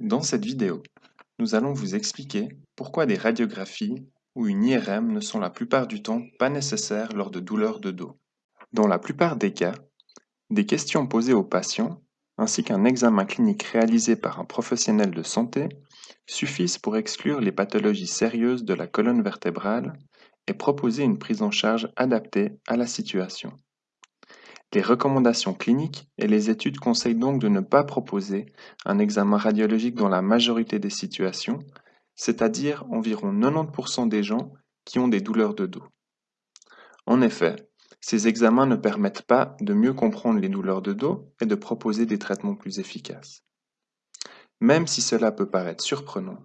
Dans cette vidéo, nous allons vous expliquer pourquoi des radiographies ou une IRM ne sont la plupart du temps pas nécessaires lors de douleurs de dos. Dans la plupart des cas, des questions posées aux patients ainsi qu'un examen clinique réalisé par un professionnel de santé suffisent pour exclure les pathologies sérieuses de la colonne vertébrale et proposer une prise en charge adaptée à la situation. Les recommandations cliniques et les études conseillent donc de ne pas proposer un examen radiologique dans la majorité des situations, c'est-à-dire environ 90% des gens qui ont des douleurs de dos. En effet, ces examens ne permettent pas de mieux comprendre les douleurs de dos et de proposer des traitements plus efficaces. Même si cela peut paraître surprenant,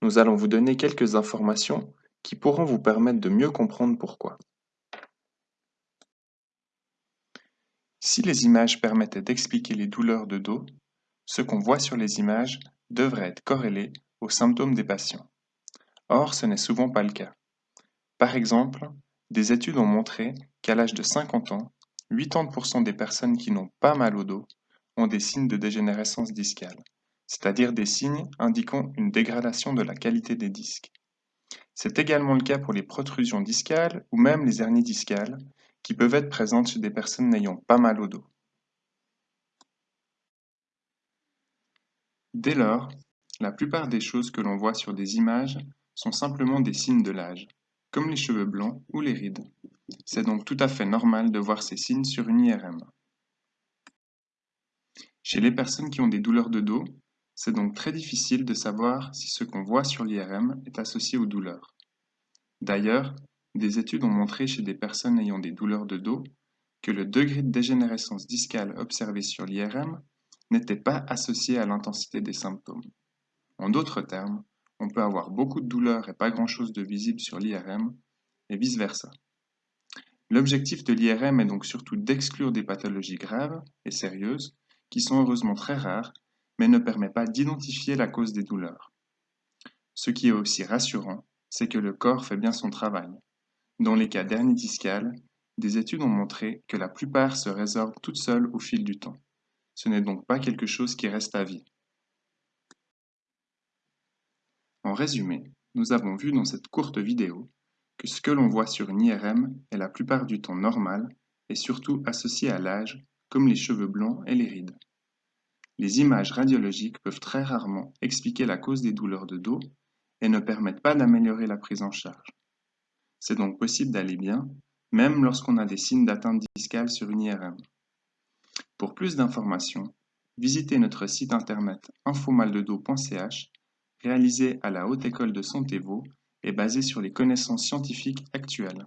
nous allons vous donner quelques informations qui pourront vous permettre de mieux comprendre pourquoi. Si les images permettaient d'expliquer les douleurs de dos, ce qu'on voit sur les images devrait être corrélé aux symptômes des patients. Or, ce n'est souvent pas le cas. Par exemple, des études ont montré qu'à l'âge de 50 ans, 80% des personnes qui n'ont pas mal au dos ont des signes de dégénérescence discale, c'est-à-dire des signes indiquant une dégradation de la qualité des disques. C'est également le cas pour les protrusions discales ou même les hernies discales, qui peuvent être présentes chez des personnes n'ayant pas mal au dos. Dès lors, la plupart des choses que l'on voit sur des images sont simplement des signes de l'âge, comme les cheveux blancs ou les rides. C'est donc tout à fait normal de voir ces signes sur une IRM. Chez les personnes qui ont des douleurs de dos, c'est donc très difficile de savoir si ce qu'on voit sur l'IRM est associé aux douleurs. D'ailleurs, des études ont montré chez des personnes ayant des douleurs de dos que le degré de dégénérescence discale observé sur l'IRM n'était pas associé à l'intensité des symptômes. En d'autres termes, on peut avoir beaucoup de douleurs et pas grand-chose de visible sur l'IRM, et vice-versa. L'objectif de l'IRM est donc surtout d'exclure des pathologies graves et sérieuses, qui sont heureusement très rares, mais ne permet pas d'identifier la cause des douleurs. Ce qui est aussi rassurant, c'est que le corps fait bien son travail. Dans les cas d'hernie discale, des études ont montré que la plupart se résorbent toutes seules au fil du temps. Ce n'est donc pas quelque chose qui reste à vie. En résumé, nous avons vu dans cette courte vidéo que ce que l'on voit sur une IRM est la plupart du temps normal et surtout associé à l'âge, comme les cheveux blancs et les rides. Les images radiologiques peuvent très rarement expliquer la cause des douleurs de dos et ne permettent pas d'améliorer la prise en charge. C'est donc possible d'aller bien, même lorsqu'on a des signes d'atteinte discale sur une IRM. Pour plus d'informations, visitez notre site internet infomaldedos.ch, réalisé à la Haute École de Santé Vaud et basé sur les connaissances scientifiques actuelles.